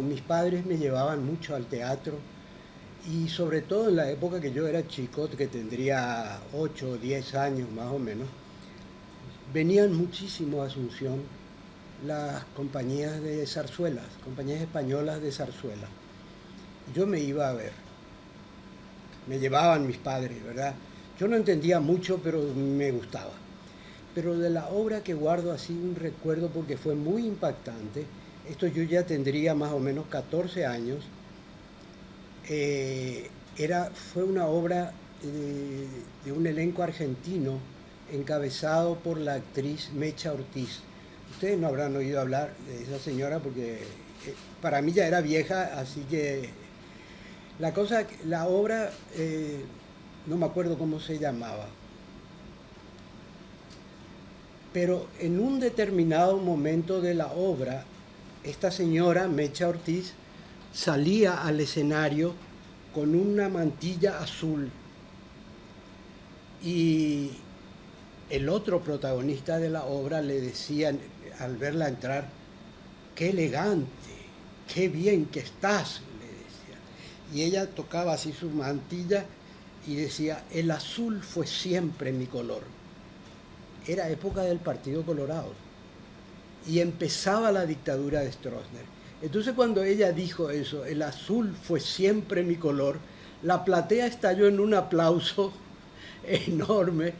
mis padres me llevaban mucho al teatro y sobre todo en la época que yo era chico, que tendría 8 o 10 años más o menos, venían muchísimo a Asunción las compañías de zarzuelas, compañías españolas de zarzuela. Yo me iba a ver, me llevaban mis padres, ¿verdad? Yo no entendía mucho, pero me gustaba. Pero de la obra que guardo así un recuerdo porque fue muy impactante, esto yo ya tendría más o menos 14 años, eh, era, fue una obra de, de un elenco argentino encabezado por la actriz Mecha Ortiz. Ustedes no habrán oído hablar de esa señora porque eh, para mí ya era vieja, así que la cosa, la obra, eh, no me acuerdo cómo se llamaba, pero en un determinado momento de la obra, esta señora, Mecha Ortiz, salía al escenario con una mantilla azul y el otro protagonista de la obra le decía al verla entrar, qué elegante, qué bien que estás, le decía. Y ella tocaba así su mantilla y decía, el azul fue siempre mi color. Era época del Partido Colorado y empezaba la dictadura de Stroessner. Entonces cuando ella dijo eso, el azul fue siempre mi color, la platea estalló en un aplauso enorme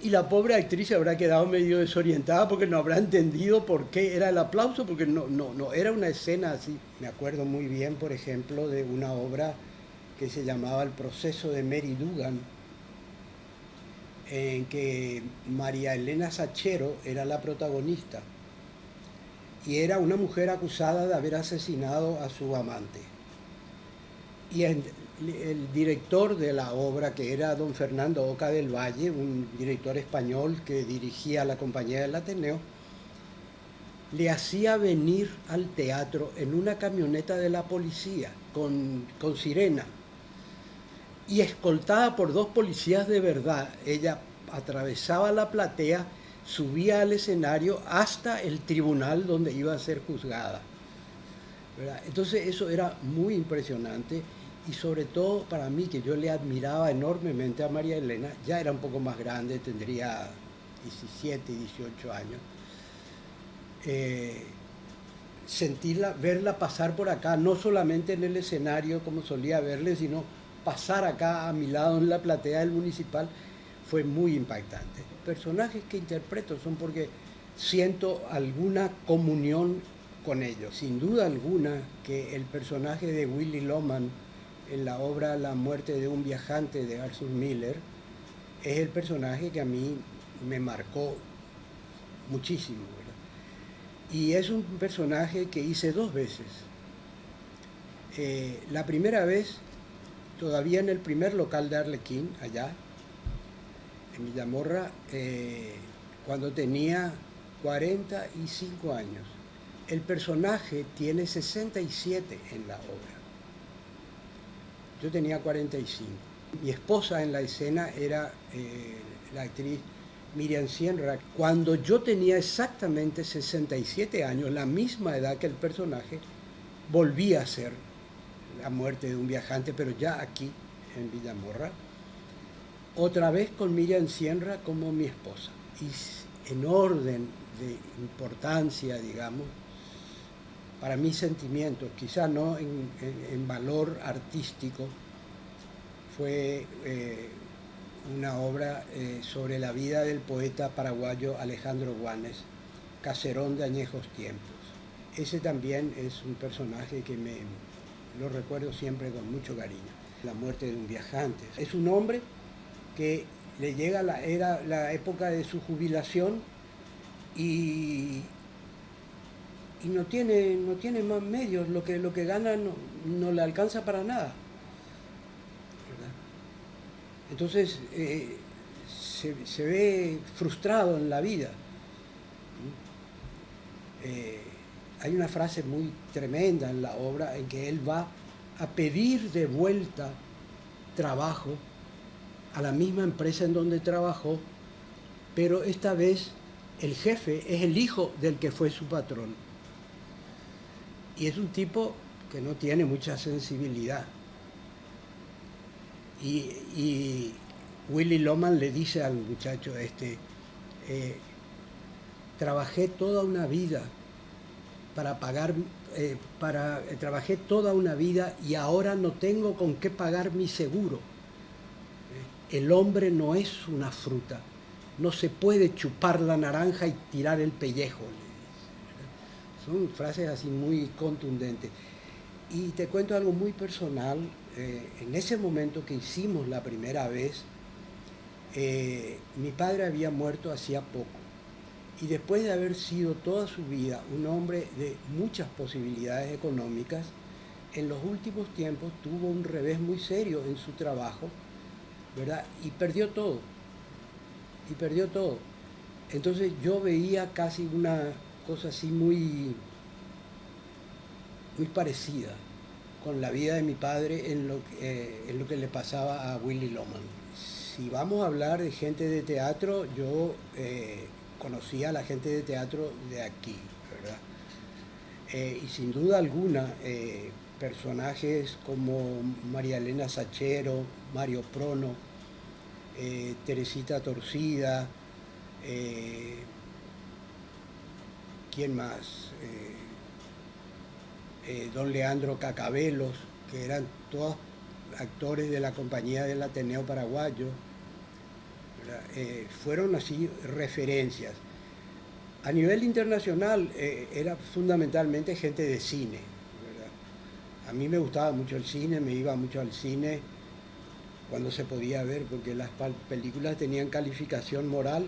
y la pobre actriz habrá quedado medio desorientada porque no habrá entendido por qué era el aplauso, porque no, no, no era una escena así. Me acuerdo muy bien, por ejemplo, de una obra que se llamaba El proceso de Mary Dugan, en que María Elena Sachero era la protagonista y era una mujer acusada de haber asesinado a su amante. Y el director de la obra, que era don Fernando Oca del Valle, un director español que dirigía la compañía del Ateneo, le hacía venir al teatro en una camioneta de la policía con, con sirena y escoltada por dos policías de verdad, ella atravesaba la platea, subía al escenario hasta el tribunal donde iba a ser juzgada. Entonces eso era muy impresionante y sobre todo para mí, que yo le admiraba enormemente a María Elena, ya era un poco más grande, tendría 17, 18 años, eh, sentirla, verla pasar por acá, no solamente en el escenario como solía verle, sino pasar acá a mi lado en la platea del municipal, fue muy impactante. Personajes que interpreto son porque siento alguna comunión con ellos. Sin duda alguna que el personaje de Willy Loman, en la obra La muerte de un viajante de Arthur Miller, es el personaje que a mí me marcó muchísimo. Y es un personaje que hice dos veces. Eh, la primera vez, todavía en el primer local de Arlequín, allá, en Villamorra, eh, cuando tenía 45 años. El personaje tiene 67 en la obra yo tenía 45. Mi esposa en la escena era eh, la actriz Miriam Sienra. Cuando yo tenía exactamente 67 años, la misma edad que el personaje, volví a ser la muerte de un viajante, pero ya aquí, en Villamorra, otra vez con Miriam Sienra como mi esposa. Y en orden de importancia, digamos, para mis sentimientos, quizá no en, valor artístico, fue eh, una obra eh, sobre la vida del poeta paraguayo Alejandro Guanes, Caserón de añejos tiempos. Ese también es un personaje que me lo recuerdo siempre con mucho cariño. La muerte de un viajante. Es un hombre que le llega la, era la época de su jubilación y y no tiene, no tiene más medios, lo que, lo que gana no, le alcanza para nada. Entonces eh, se, ve frustrado en la vida. Eh, hay una frase muy tremenda en la obra en que él va a pedir de vuelta trabajo a la misma empresa en donde trabajó, pero esta vez el jefe es el hijo del que fue su patrón Y es un tipo que no tiene mucha sensibilidad. Y, Willy Loman le dice al muchacho este, eh, trabajé toda una vida para pagar, eh, para, eh, trabajé toda una vida y ahora no tengo con qué pagar mi seguro. El hombre no es una fruta, no se puede chupar la naranja y tirar el pellejo. Son frases así muy contundentes. Y te cuento algo muy personal. Eh, en ese momento que hicimos la primera vez, eh, mi padre había muerto hacía poco. Y después de haber sido toda su vida un hombre de muchas posibilidades económicas, en los últimos tiempos tuvo un revés muy serio en su trabajo, Y perdió todo. Y perdió todo. Entonces yo veía casi una cosa así muy muy parecida con la vida de mi padre en lo, eh, en lo que le pasaba a Willy Loman. Si vamos a hablar de gente de teatro, yo eh, conocía a la gente de teatro de aquí, ¿verdad? Eh, y sin duda alguna, personajes como María Elena Sachero, Mario Prono, Teresita Torcida, ¿quién más? Eh, don Leandro Cacabelos, que eran todos actores de la compañía del Ateneo Paraguayo, eh, fueron así referencias. A nivel internacional eh, era fundamentalmente gente de cine. A mí me gustaba mucho el cine, me iba mucho al cine cuando se podía ver, porque las películas tenían calificación moral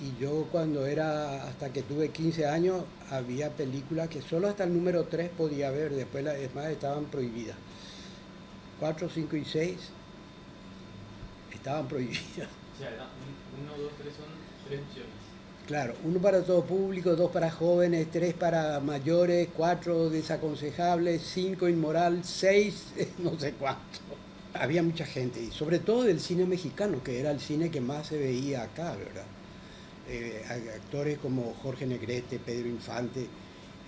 y yo cuando era, hasta que tuve 15 años, había películas que solo hasta el número 3 podía ver, después las demás estaban prohibidas. 4, 5 y 6 estaban prohibidas. O sea, 1, 2, 3 son tres opciones. Claro, uno para todo público, dos para jóvenes, tres para mayores, cuatro desaconsejables, cinco inmoral, seis no sé cuánto. Había mucha gente, y sobre todo del cine mexicano, que era el cine que más se veía acá, ¿verdad? Eh, actores como Jorge Negrete, Pedro Infante,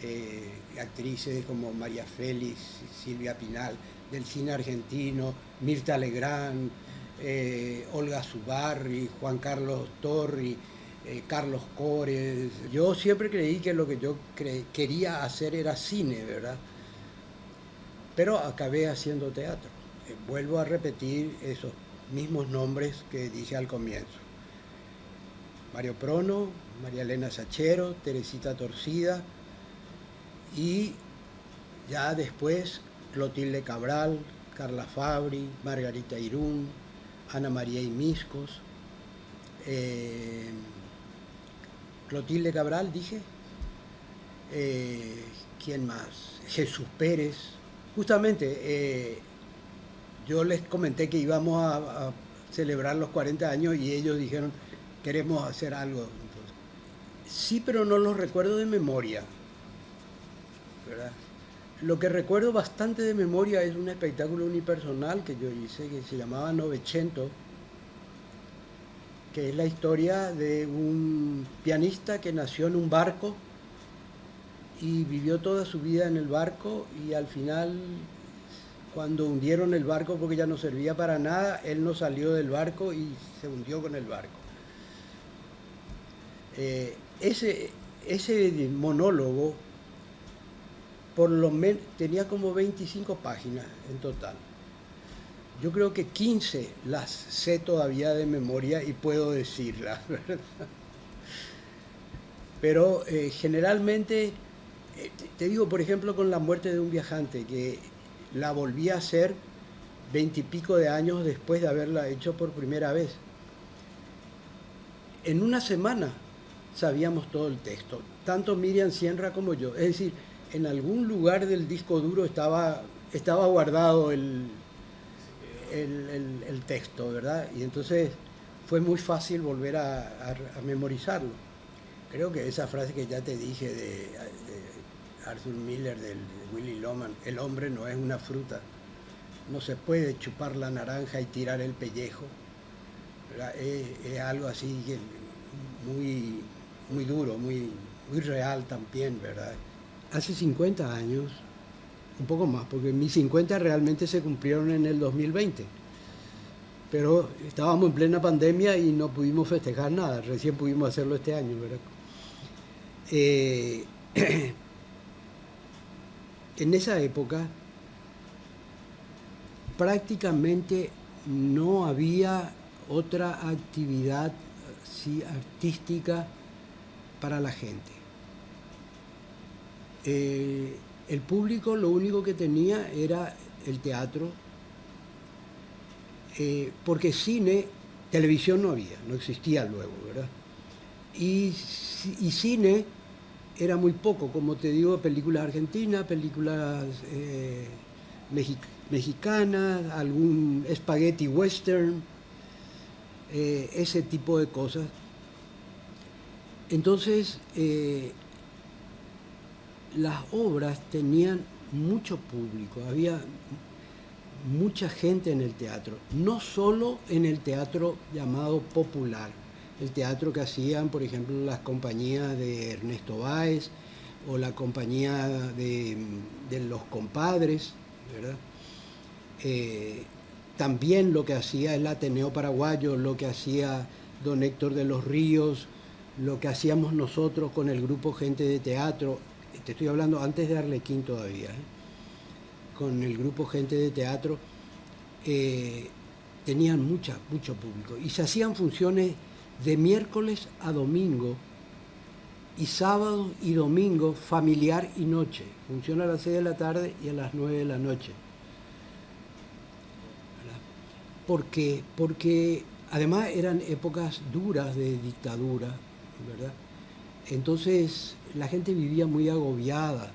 eh, actrices como María Félix, Silvia Pinal, del cine argentino, Mirta Legrand, eh, Olga Zubarri, Juan Carlos Torri, Carlos Cores. Yo siempre creí que lo que yo quería hacer era cine, ¿verdad? Pero acabé haciendo teatro. Vuelvo a repetir esos mismos nombres que dije al comienzo. Mario Prono, María Elena Sachero, Teresita Torcida y ya después Clotilde Cabral, Carla Fabri, Margarita Irún, Ana María Imiscos, eh, Clotilde Cabral, dije, eh, ¿quién más? Jesús Pérez. Justamente, eh, yo les comenté que íbamos a celebrar los 40 años y ellos dijeron, queremos hacer algo. Sí, pero no los recuerdo de memoria. Lo que recuerdo bastante de memoria es un espectáculo unipersonal que yo hice que se llamaba Novecento, que es la historia de un pianista que nació en un barco y vivió toda su vida en el barco y al final cuando hundieron el barco porque ya no servía para nada, él no salió del barco y se hundió con el barco. Eh, ese, ese monólogo por lo menos tenía como 25 páginas en total. Yo creo que 15 las sé todavía de memoria y puedo decirlas, Pero eh, generalmente, eh, te digo, por ejemplo, con la muerte de un viajante, que la volví a hacer veintipico de años después de haberla hecho por primera vez. En una semana sabíamos todo el texto, tanto Miriam Sierra como yo. Es decir, en algún lugar del disco duro estaba, estaba guardado el, el, texto, ¿verdad? Y entonces fue muy fácil volver a, memorizarlo. Creo que esa frase que ya te dije de, Arthur Miller, del de Willy Loman, el hombre no es una fruta, no se puede chupar la naranja y tirar el pellejo, es, es algo así muy muy duro, muy, muy real también, ¿verdad? hace 50 años, un poco más, porque mis 50 realmente se cumplieron en el 2020. Pero estábamos en plena pandemia y no pudimos festejar nada, recién pudimos hacerlo este año, ¿verdad? Eh, en esa época prácticamente no había otra actividad artística para la gente. Eh, el público lo único que tenía era el teatro, eh, porque cine, televisión no había, no existía luego, ¿verdad? Y, cine era muy poco, como te digo, películas argentinas, películas eh, mexicanas, algún spaghetti western, eh, ese tipo de cosas. Entonces, eh, las obras tenían mucho público, había mucha gente en el teatro, no solo en el teatro llamado popular, el teatro que hacían, por ejemplo, las compañías de Ernesto Báez o la compañía de, los compadres, ¿verdad? Eh, también lo que hacía el Ateneo Paraguayo, lo que hacía don Héctor de los Ríos, lo que hacíamos nosotros con el grupo Gente de Teatro, te estoy hablando antes de Arlequín todavía, ¿eh? con el grupo Gente de Teatro, eh, tenían mucha, mucho público. Y se hacían funciones de miércoles a domingo y sábado y domingo familiar y noche. Funciona a las 6 de la tarde y a las 9 de la noche. porque, porque además eran épocas duras de dictadura, ¿verdad? Entonces la gente vivía muy agobiada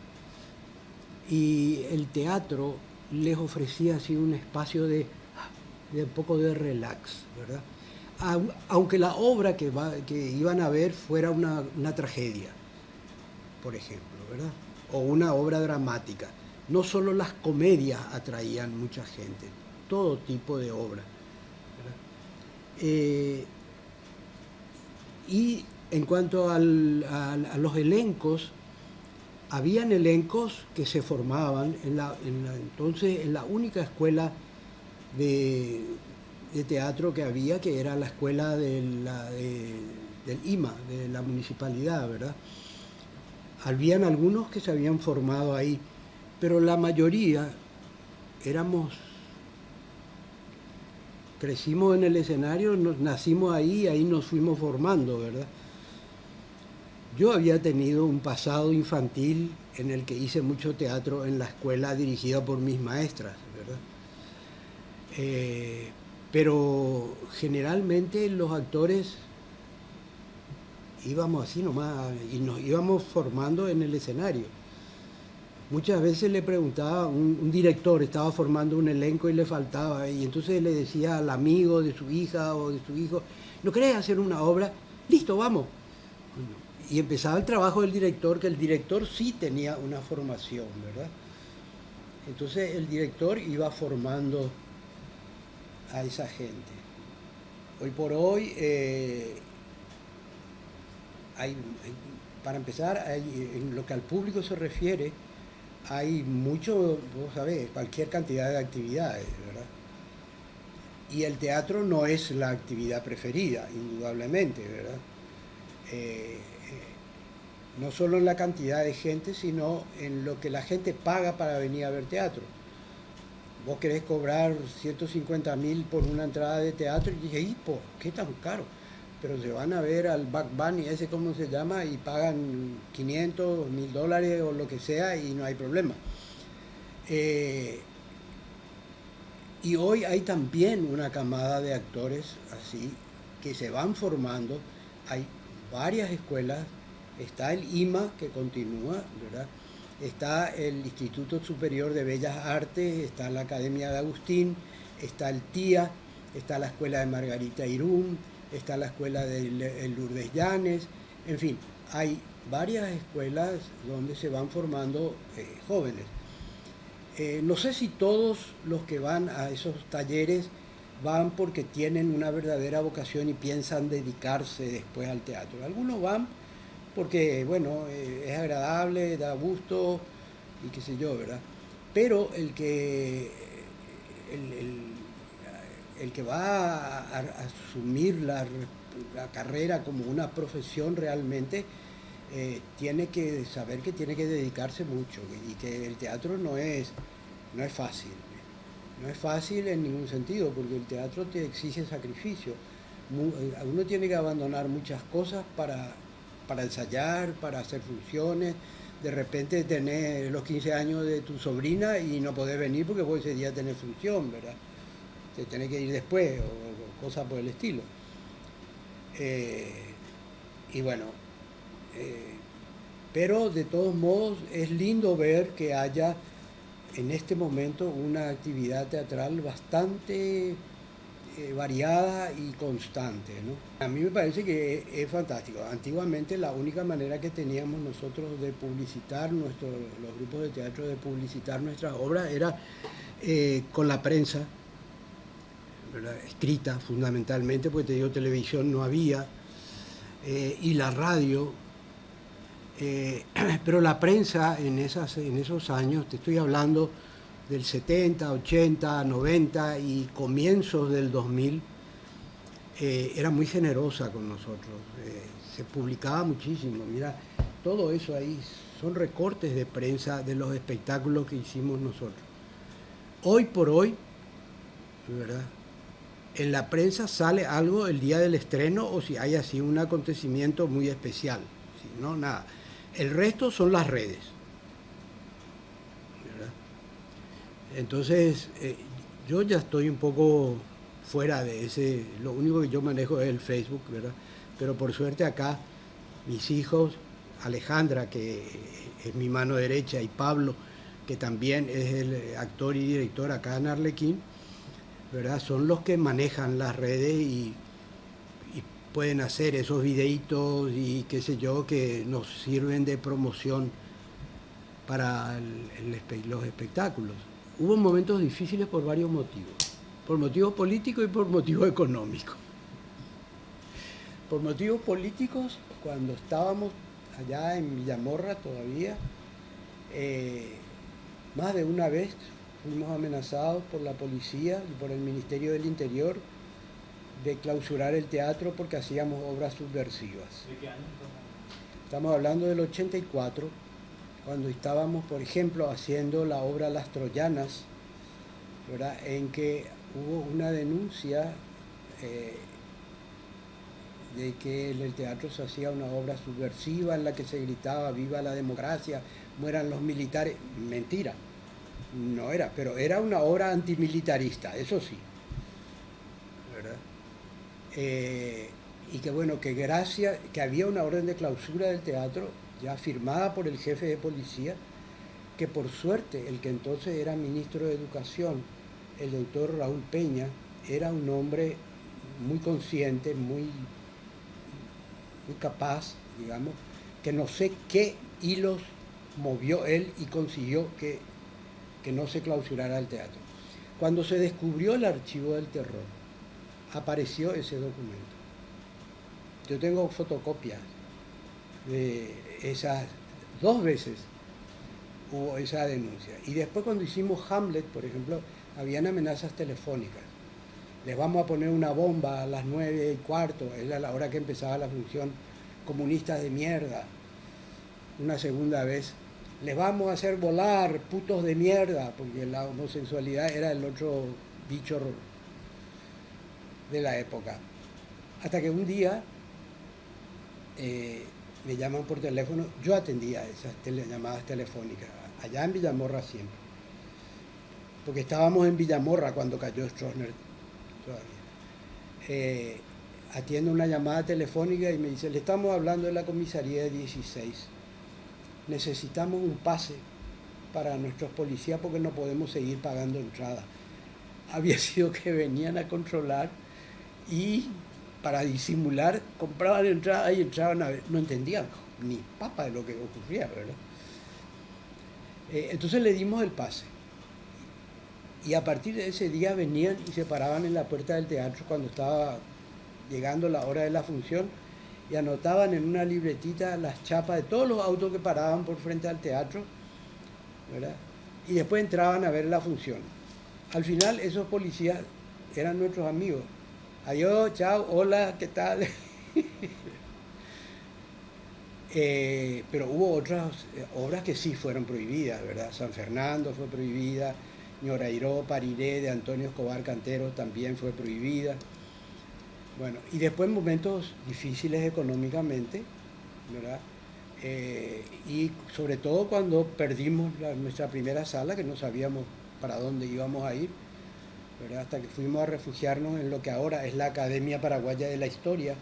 y el teatro les ofrecía así un espacio de, de un poco de relax, ¿verdad? Aunque la obra que, iban a ver fuera una, tragedia, por ejemplo, ¿verdad? O una obra dramática. No solo las comedias atraían mucha gente, todo tipo de obra. Eh, y en cuanto a, los elencos, habían elencos que se formaban entonces en la única escuela de, teatro que había, que era la escuela de del IMA, de la municipalidad, ¿verdad? Habían algunos que se habían formado ahí, pero la mayoría éramos crecimos en el escenario, nos, nacimos ahí, ahí nos fuimos formando, ¿verdad? Yo había tenido un pasado infantil en el que hice mucho teatro en la escuela dirigida por mis maestras, ¿verdad? Eh, pero generalmente los actores íbamos así nomás y nos íbamos formando en el escenario. Muchas veces le preguntaba, un, director estaba formando un elenco y le faltaba, y entonces le decía al amigo de su hija o de su hijo, ¿no querés hacer una obra? Listo, vamos. Y empezaba el trabajo del director, que el director sí tenía una formación, ¿verdad? Entonces el director iba formando a esa gente. Hoy por hoy, eh, para empezar, en lo que al público se refiere, hay mucho, vos sabés, cualquier cantidad de actividades, ¿verdad? Y el teatro no es la actividad preferida, indudablemente, ¿verdad? Eh, eh, no solo en la cantidad de gente, sino en lo que la gente paga para venir a ver teatro. Vos querés cobrar 150 mil por una entrada de teatro y dije, ¿y por qué tan caro? pero se van a ver al Back Bunny, ese como se llama, y pagan 500, 1000 dólares o lo que sea y no hay problema. Eh, y hoy hay también una camada de actores así que se van formando. Hay varias escuelas, está el IMA que continúa, ¿verdad? Está el Instituto Superior de Bellas Artes, está la Academia de Agustín, está el TIA, está la Escuela de Margarita Irún, está la escuela de Lourdes Llanes, en fin, hay varias escuelas donde se van formando eh, jóvenes. Eh, no sé si todos los que van a esos talleres van porque tienen una verdadera vocación y piensan dedicarse después al teatro. Algunos van porque, bueno, eh, es agradable, da gusto y qué sé yo, ¿verdad? Pero el que, el, que va a, asumir la, carrera como una profesión realmente, eh, tiene que saber que tiene que dedicarse mucho y que el teatro no es, no es fácil. No es fácil en ningún sentido, porque el teatro te exige sacrificio. Eh, uno tiene que abandonar muchas cosas para para ensayar, para hacer funciones. De repente tenés los 15 años de tu sobrina y no podés venir porque vos ese día tenés función, ¿verdad? Te tenés que ir después o, cosas por el estilo. Eh, y bueno, eh, pero de todos modos es lindo ver que haya en este momento una actividad teatral bastante eh, variada y constante. ¿no? A mí me parece que es fantástico. Antiguamente la única manera que teníamos nosotros de publicitar, nuestro, los grupos de teatro de publicitar nuestras obras era eh, con la prensa, escrita fundamentalmente, porque te digo, televisión no había, eh, y la radio. pero la prensa en, esas, en esos años, te estoy hablando del 70, 80, 90 y comienzos del 2000, eh, era muy generosa con nosotros. Eh, se publicaba muchísimo. Mira, todo eso ahí son recortes de prensa de los espectáculos que hicimos nosotros. Hoy por hoy, ¿verdad? En la prensa sale algo el día del estreno o si hay así un acontecimiento muy especial. Si no, nada. El resto son las redes. Entonces, eh, yo ya estoy un poco fuera de ese, lo único que yo manejo es el Facebook, ¿verdad? Pero por suerte acá, mis hijos, Alejandra, que es mi mano derecha, y Pablo, que también es el actor y director acá en Arlequín, ¿verdad? Son los que manejan las redes y, pueden hacer esos videitos y qué sé yo, que nos sirven de promoción para los espectáculos hubo momentos difíciles por varios motivos, por motivos políticos y por motivos económicos. Por motivos políticos, cuando estábamos allá en Villamorra todavía, eh, más de una vez fuimos amenazados por la policía y por el Ministerio del Interior de clausurar el teatro porque hacíamos obras subversivas. ¿De qué año? Estamos hablando del 84 cuando estábamos, por ejemplo, haciendo la obra Las Troyanas, en que hubo una denuncia eh, de que en el teatro se hacía una obra subversiva en la que se gritaba viva la democracia, mueran los militares. Mentira, no era, pero era una obra antimilitarista, eso sí. Eh, y que bueno, que gracias, que había una orden de clausura del teatro ya firmada por el jefe de policía, que por suerte el que entonces era ministro de Educación, el doctor Raúl Peña, era un hombre muy consciente, muy, muy capaz, digamos, que no sé qué hilos movió él y consiguió que, que no se clausurara el teatro. Cuando se descubrió el archivo del terror, apareció ese documento. Yo tengo fotocopias de esas dos veces hubo esa denuncia. Y después cuando hicimos Hamlet, por ejemplo, habían amenazas telefónicas. Les vamos a poner una bomba a las nueve y cuarto, era la hora que empezaba la función comunista de mierda. Una segunda vez, les vamos a hacer volar, putos de mierda, porque la homosexualidad era el otro bicho de la época. Hasta que un día eh, me llaman por teléfono, yo atendía esas llamadas telefónicas, allá en Villamorra siempre. Porque estábamos en Villamorra cuando cayó Stroessner todavía. Eh, atiendo una llamada telefónica y me dice, le estamos hablando de la comisaría de 16. Necesitamos un pase para nuestros policías porque no podemos seguir pagando entrada. Había sido que venían a controlar y para disimular, compraban entrada y entraban a ver, no entendían ni papa de lo que ocurría, ¿verdad? Eh, entonces le dimos el pase. Y a partir de ese día venían y se paraban en la puerta del teatro cuando estaba llegando la hora de la función y anotaban en una libretita las chapas de todos los autos que paraban por frente al teatro, ¿verdad? Y después entraban a ver la función. Al final esos policías eran nuestros amigos. Adiós, chao, hola, ¿qué tal? Eh, pero hubo otras eh, obras que sí fueron prohibidas, ¿verdad? San Fernando fue prohibida, Ñorairó, Pariré, de Antonio Escobar Cantero también fue prohibida. Bueno, y después momentos difíciles económicamente, ¿verdad? Eh, y sobre todo cuando perdimos nuestra primera sala, que no sabíamos para dónde íbamos a ir, hasta que fuimos a refugiarnos en lo que ahora es la Academia Paraguaya de la Historia,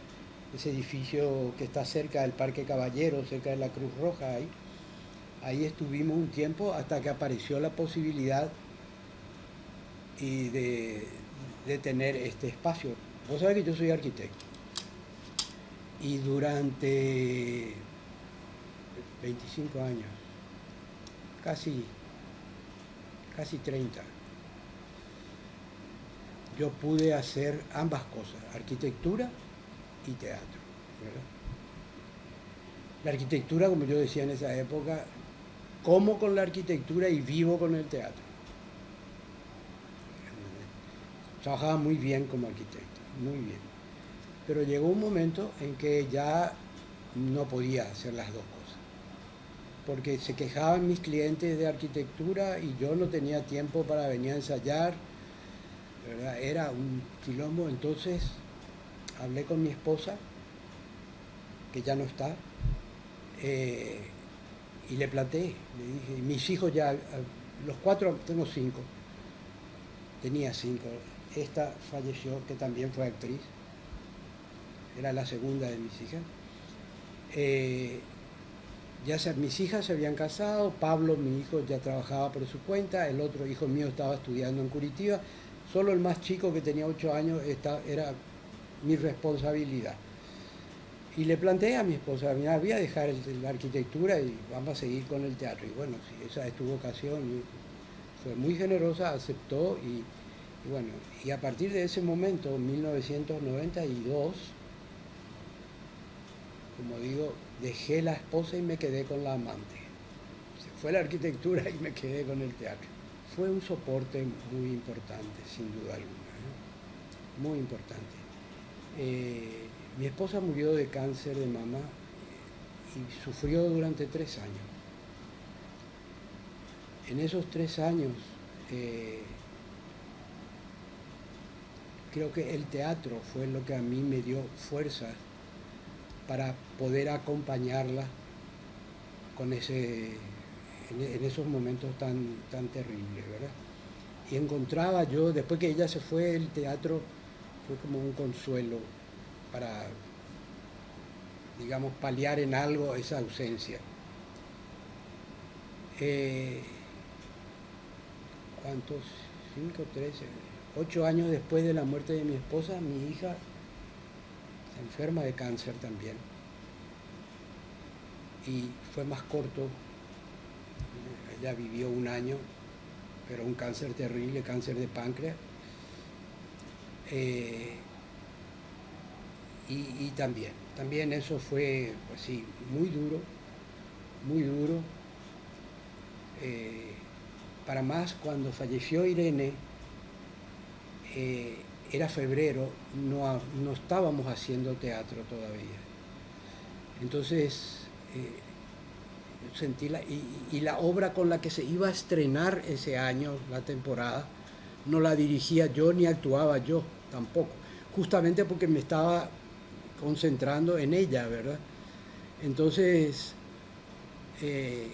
ese edificio que está cerca del Parque Caballero, cerca de la Cruz Roja ahí. Ahí estuvimos un tiempo hasta que apareció la posibilidad y de, de tener este espacio. Vos sabés que yo soy arquitecto. Y durante 25 años, casi, casi 30, yo pude hacer ambas cosas, arquitectura y teatro. La arquitectura, como yo decía en esa época, como con la arquitectura y vivo con el teatro. Trabajaba muy bien como arquitecto, muy bien. Pero llegó un momento en que ya no podía hacer las dos cosas. Porque se quejaban mis clientes de arquitectura y yo no tenía tiempo para venir a ensayar. Era un quilombo, entonces hablé con mi esposa, que ya no está, eh, y le planteé, le dije, mis hijos ya, los cuatro, tengo cinco, tenía cinco, esta falleció, que también fue actriz, era la segunda de mis hijas. Eh, ya mis hijas se habían casado, Pablo, mi hijo, ya trabajaba por su cuenta, el otro hijo mío estaba estudiando en Curitiba, solo el más chico que tenía ocho años era mi responsabilidad. Y le planteé a mi esposa, mira, voy a dejar la arquitectura y vamos a seguir con el teatro. Y bueno, esa es tu vocación, fue muy generosa, aceptó y, bueno, y a partir de ese momento, 1992, como digo, dejé la esposa y me quedé con la amante. Se fue la arquitectura y me quedé con el teatro. Fue un soporte muy importante, sin duda alguna, muy importante. Eh, mi esposa murió de cáncer de mama y sufrió durante tres años. En esos tres años eh, creo que el teatro fue lo que a mí me dio fuerzas para poder acompañarla con ese, en, esos momentos tan, tan terribles, ¿verdad? Y encontraba yo, después que ella se fue, el teatro fue como un consuelo para, digamos, paliar en algo esa ausencia. Eh, ¿Cuántos? ¿Cinco, trece? Ocho años después de la muerte de mi esposa, mi hija se enferma de cáncer también. Y fue más corto, ella vivió un año, pero un cáncer terrible, cáncer de páncreas. Eh, y, también, también eso fue, pues muy duro, muy duro. Eh, para más, cuando falleció Irene, eh, era febrero, no, no, estábamos haciendo teatro todavía. Entonces, sentí la, y, la obra con la que se iba a estrenar ese año, la temporada, no la dirigía yo ni actuaba yo tampoco, justamente porque me estaba concentrando en ella, ¿verdad? Entonces eh,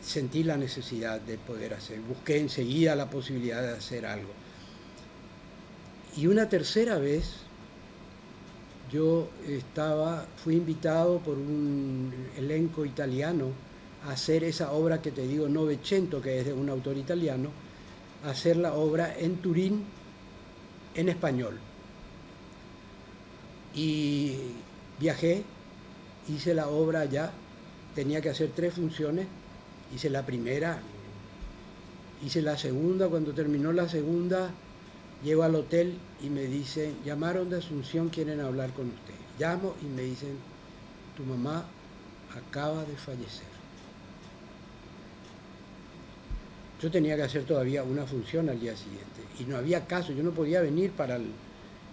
sentí la necesidad de poder hacer, busqué enseguida la posibilidad de hacer algo. Y una tercera vez yo estaba, fui invitado por un elenco italiano hacer esa obra que te digo, Novecento, que es de un autor italiano, hacer la obra en Turín en español. Y viajé, hice la obra allá, tenía que hacer tres funciones, hice la primera, hice la segunda, cuando terminó la segunda, llego al hotel y me dicen, llamaron de Asunción, quieren hablar con usted. Llamo y me dicen, tu mamá acaba de fallecer. Yo tenía que hacer todavía una función al día siguiente y no había caso, yo no podía venir para el,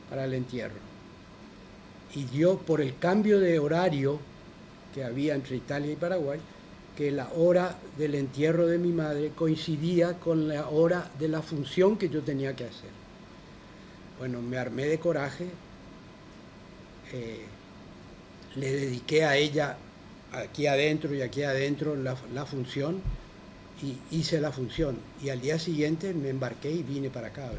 para el entierro. Y dio por el cambio de horario que había entre Italia y Paraguay, que la hora del entierro de mi madre coincidía con la hora de la función que yo tenía que hacer. Bueno, me armé de coraje, eh, le dediqué a ella aquí adentro y aquí adentro la, la, función y hice la función. Y al día siguiente me embarqué y vine para acá.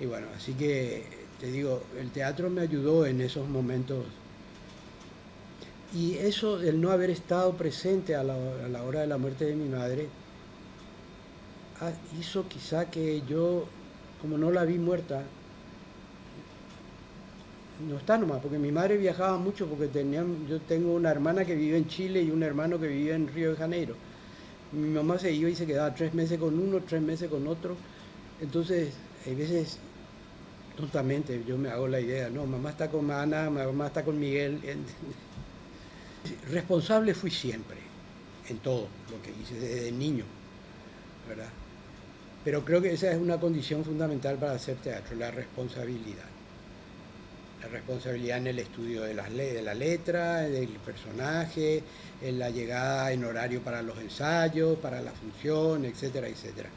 Y bueno, así que te digo, el teatro me ayudó en esos momentos. Y eso, el no haber estado presente a la, a la hora de la muerte de mi madre, ah, hizo quizá que yo, como no la vi muerta, no está nomás, porque mi madre viajaba mucho porque tenía, yo tengo una hermana que vive en Chile y un hermano que vive en Río de Janeiro. Mi mamá se iba y se quedaba tres meses con uno, tres meses con otro. Entonces, hay veces, tontamente, yo me hago la idea, no, mamá está con Ana, mamá está con Miguel. Responsable fui siempre, en todo lo que hice desde niño, ¿verdad? Pero creo que esa es una condición fundamental para hacer teatro, la responsabilidad responsabilidad en el estudio de, las de la letra, del personaje, en la llegada en horario para los ensayos, para la función, etcétera, etcétera.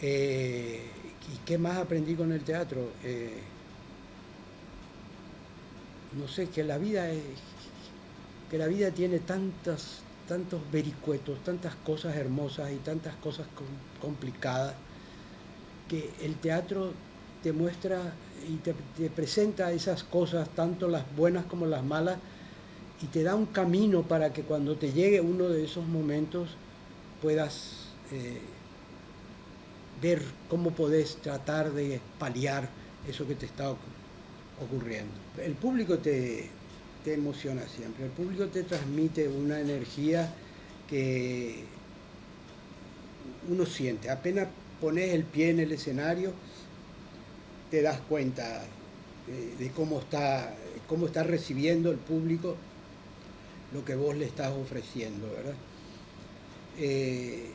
Eh, ¿Y qué más aprendí con el teatro? Eh, no sé, que la vida es, que la vida tiene tantas, tantos vericuetos, tantas cosas hermosas y tantas cosas complicadas, que el teatro te muestra y te, presenta esas cosas, tanto las buenas como las malas, y te da un camino para que cuando te llegue uno de esos momentos puedas eh, ver cómo podés tratar de paliar eso que te está ocurriendo. El público te, te emociona siempre, el público te transmite una energía que uno siente. Apenas pones el pie en el escenario, te das cuenta de, cómo, está, cómo está recibiendo el público lo que vos le estás ofreciendo, ¿verdad? Eh,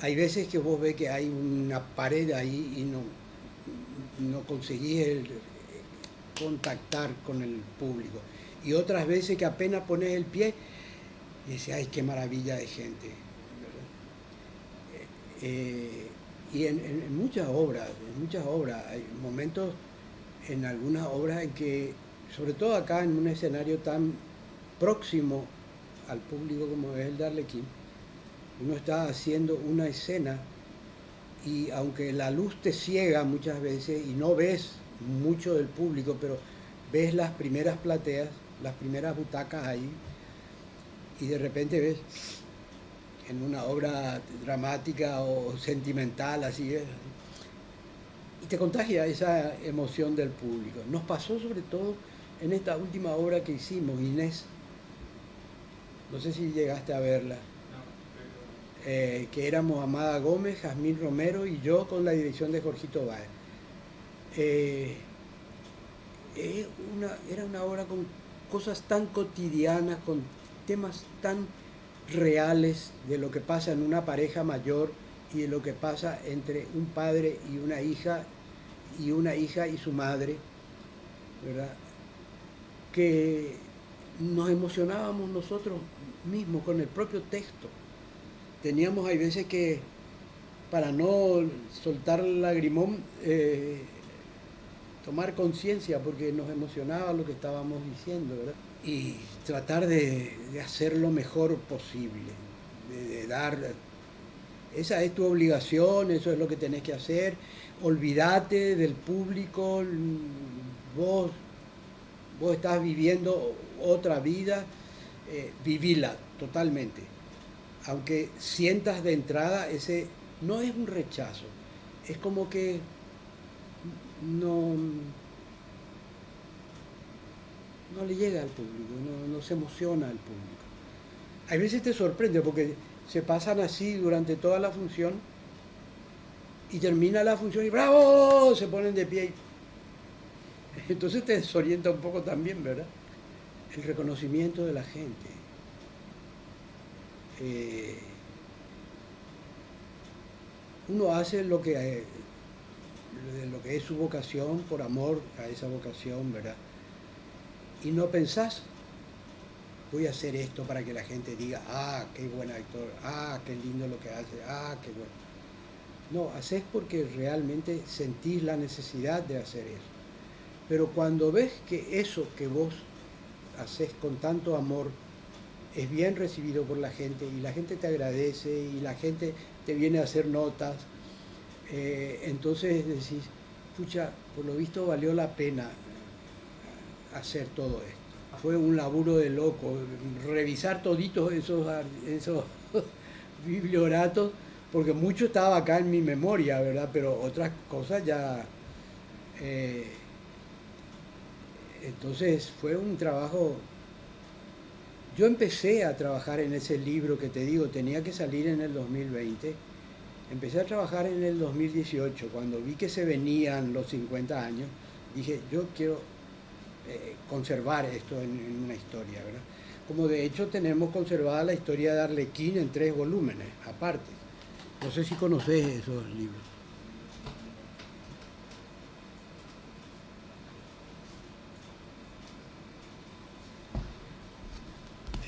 hay veces que vos ves que hay una pared ahí y no, no conseguís contactar con el público. Y otras veces que apenas pones el pie y dices, ay, qué maravilla de gente. Eh, y en, muchas obras, en muchas obras, hay momentos en algunas obras en que, sobre todo acá en un escenario tan próximo al público como es el de Arlequín, uno está haciendo una escena y aunque la luz te ciega muchas veces y no ves mucho del público, pero ves las primeras plateas, las primeras butacas ahí y de repente ves en una obra dramática o sentimental, así es. Y te contagia esa emoción del público. Nos pasó sobre todo en esta última obra que hicimos, Inés. No sé si llegaste a verla. Eh, que éramos Amada Gómez, Jazmín Romero y yo con la dirección de Jorgito Báez. Eh, una, era una obra con cosas tan cotidianas, con temas tan reales de lo que pasa en una pareja mayor y de lo que pasa entre un padre y una hija y una hija y su madre, ¿verdad? Que nos emocionábamos nosotros mismos con el propio texto. Teníamos hay veces que, para no soltar el lagrimón, eh, tomar conciencia porque nos emocionaba lo que estábamos diciendo, ¿verdad? y tratar de, hacer lo mejor posible, de, dar, esa es tu obligación, eso es lo que tenés que hacer, olvídate del público, vos, vos estás viviendo otra vida, eh, vivila totalmente, aunque sientas de entrada ese, no es un rechazo, es como que no no le llega al público, no, se emociona al público. A veces te sorprende porque se pasan así durante toda la función y termina la función y ¡bravo! se ponen de pie. Entonces te desorienta un poco también, ¿verdad? El reconocimiento de la gente. Eh, uno hace lo que, lo que es su vocación por amor a esa vocación, ¿verdad? Y no pensás, voy a hacer esto para que la gente diga, ah, qué buen actor, ah, qué lindo lo que hace, ah, qué bueno. No, haces porque realmente sentís la necesidad de hacer eso. Pero cuando ves que eso que vos haces con tanto amor es bien recibido por la gente y la gente te agradece y la gente te viene a hacer notas, eh, entonces decís, pucha, por lo visto valió la pena hacer todo esto. Fue un laburo de loco, revisar toditos esos, esos biblioratos, porque mucho estaba acá en mi memoria, ¿verdad? Pero otras cosas ya... Eh, entonces fue un trabajo yo empecé a trabajar en ese libro que te digo, tenía que salir en el 2020. Empecé a trabajar en el 2018, cuando vi que se venían los 50 años, dije, yo quiero eh, conservar esto en, una historia, ¿verdad? Como de hecho tenemos conservada la historia de Arlequín en tres volúmenes, aparte. No sé si conoces esos libros.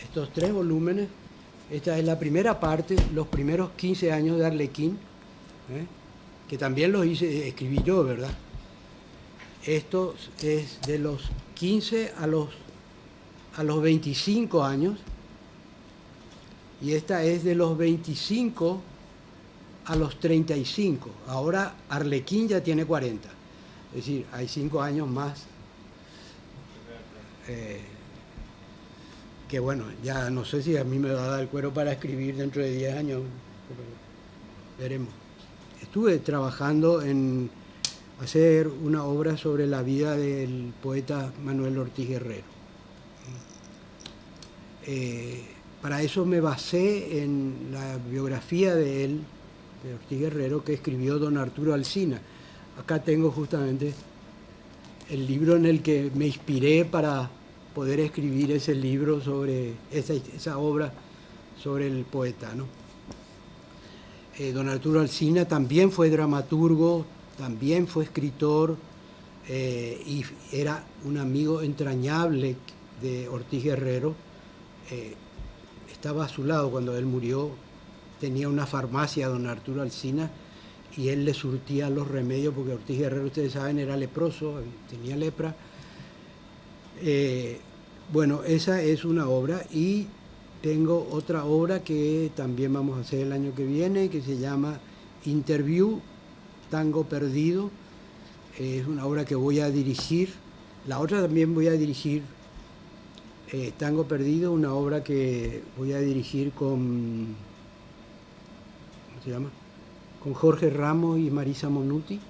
estos tres volúmenes. Esta es la primera parte, los primeros 15 años de Arlequín, ¿eh? que también los hice, escribí yo, ¿verdad? Esto es de los 15 a los, a los 25 años, y esta es de los 25 a los 35. Ahora Arlequín ya tiene 40, es decir, hay 5 años más. Eh, que bueno, ya no sé si a mí me va a dar el cuero para escribir dentro de 10 años, veremos. Estuve trabajando en hacer una obra sobre la vida del poeta Manuel Ortiz Guerrero. Eh, para eso me basé en la biografía de él, de Ortiz Guerrero, que escribió don Arturo Alsina. Acá tengo justamente el libro en el que me inspiré para poder escribir ese libro sobre esa, obra sobre el poeta. ¿no? Eh, don Arturo Alsina también fue dramaturgo, también fue escritor eh, y era un amigo entrañable de Ortiz Guerrero. Eh, estaba a su lado cuando él murió, tenía una farmacia, don Arturo Alsina, y él le surtía los remedios, porque Ortiz Guerrero, ustedes saben, era leproso, tenía lepra, eh, bueno, esa es una obra y tengo otra obra que también vamos a hacer el año que viene, que se llama Interview, Tango Perdido. Es una obra que voy a dirigir. La otra también voy a dirigir eh, Tango Perdido, una obra que voy a dirigir con, ¿cómo se llama? Con Jorge Ramos y Marisa Monuti.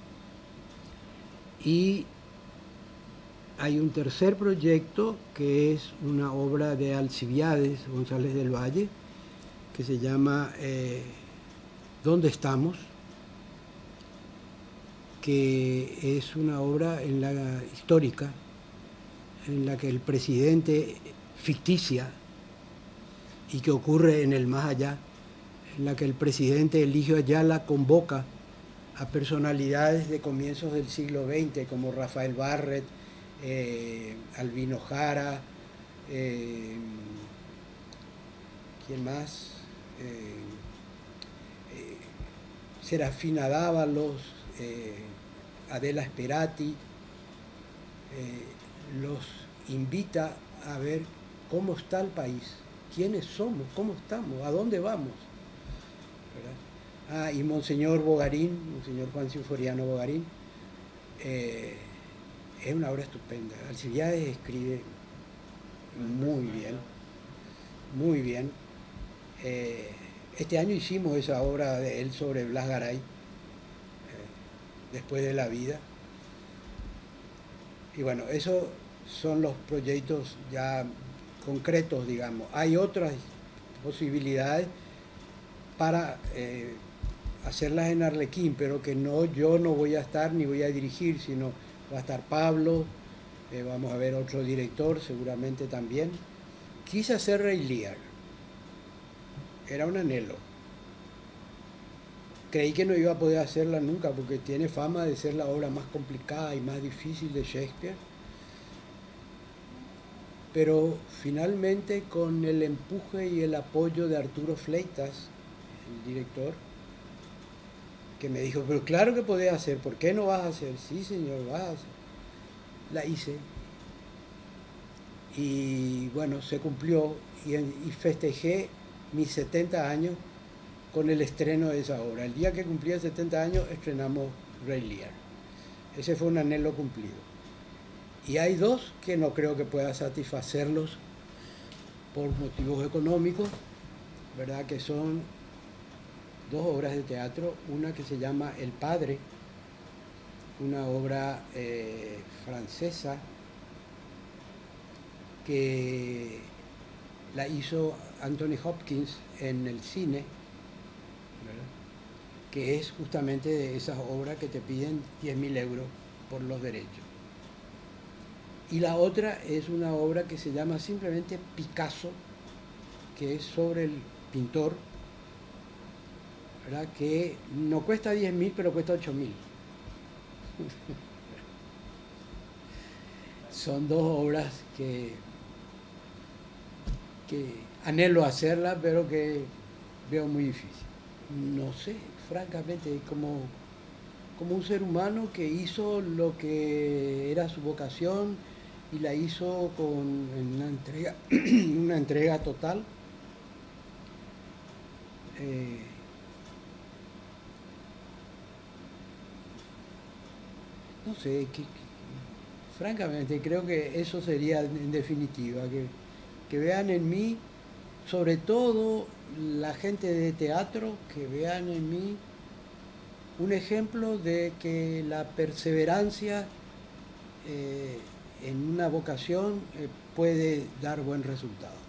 Y hay un tercer proyecto que es una obra de Alcibiades González del Valle, que se llama eh, ¿Dónde estamos? que es una obra en la histórica en la que el presidente ficticia y que ocurre en el más allá, en la que el presidente Eligio Ayala convoca a personalidades de comienzos del siglo XX como Rafael Barret, eh, Albino Jara, eh, ¿quién más? Eh, Serafina Dávalos, Adela Esperati, los invita a ver cómo está el país, quiénes somos, cómo estamos, a dónde vamos. Ah, y Monseñor Bogarín, Monseñor Juan Sinforiano Bogarín, es una obra estupenda. Alcibiades escribe muy bien, muy bien. Eh, este año hicimos esa obra de él sobre Blas Garay, eh, después de la vida. Y bueno, esos son los proyectos ya concretos, digamos. Hay otras posibilidades para eh, hacerlas en Arlequín, pero que no yo no voy a estar ni voy a dirigir, sino va a estar Pablo, eh, vamos a ver otro director seguramente también. Quise hacer Rey Lear, era un anhelo. Creí que no iba a poder hacerla nunca porque tiene fama de ser la obra más complicada y más difícil de Shakespeare. Pero finalmente con el empuje y el apoyo de Arturo Fleitas, el director, que me dijo, pero claro que podés hacer, ¿por qué no vas a hacer? Sí, señor, vas a hacer. La hice. Y bueno, se cumplió y, y festejé mis 70 años con el estreno de esa obra. El día que cumplía 70 años estrenamos Rey Lear. Ese fue un anhelo cumplido. Y hay dos que no creo que pueda satisfacerlos por motivos económicos, ¿verdad? Que son dos obras de teatro, una que se llama El Padre, una obra eh, francesa que la hizo Anthony Hopkins en el cine, que es justamente de esas obras que te piden 10.000 euros por los derechos. Y la otra es una obra que se llama simplemente Picasso, que es sobre el pintor, que no cuesta 10.000, pero cuesta 8.000. Son dos obras que, que anhelo hacerlas, pero que veo muy difícil. No sé, francamente, como, como un ser humano que hizo lo que era su vocación y la hizo con una entrega, una entrega total. Eh, no sé, francamente creo que eso sería en definitiva, que, que vean en mí, sobre todo la gente de teatro, que vean en mí un ejemplo de que la perseverancia eh, en una vocación eh, puede dar buen resultado.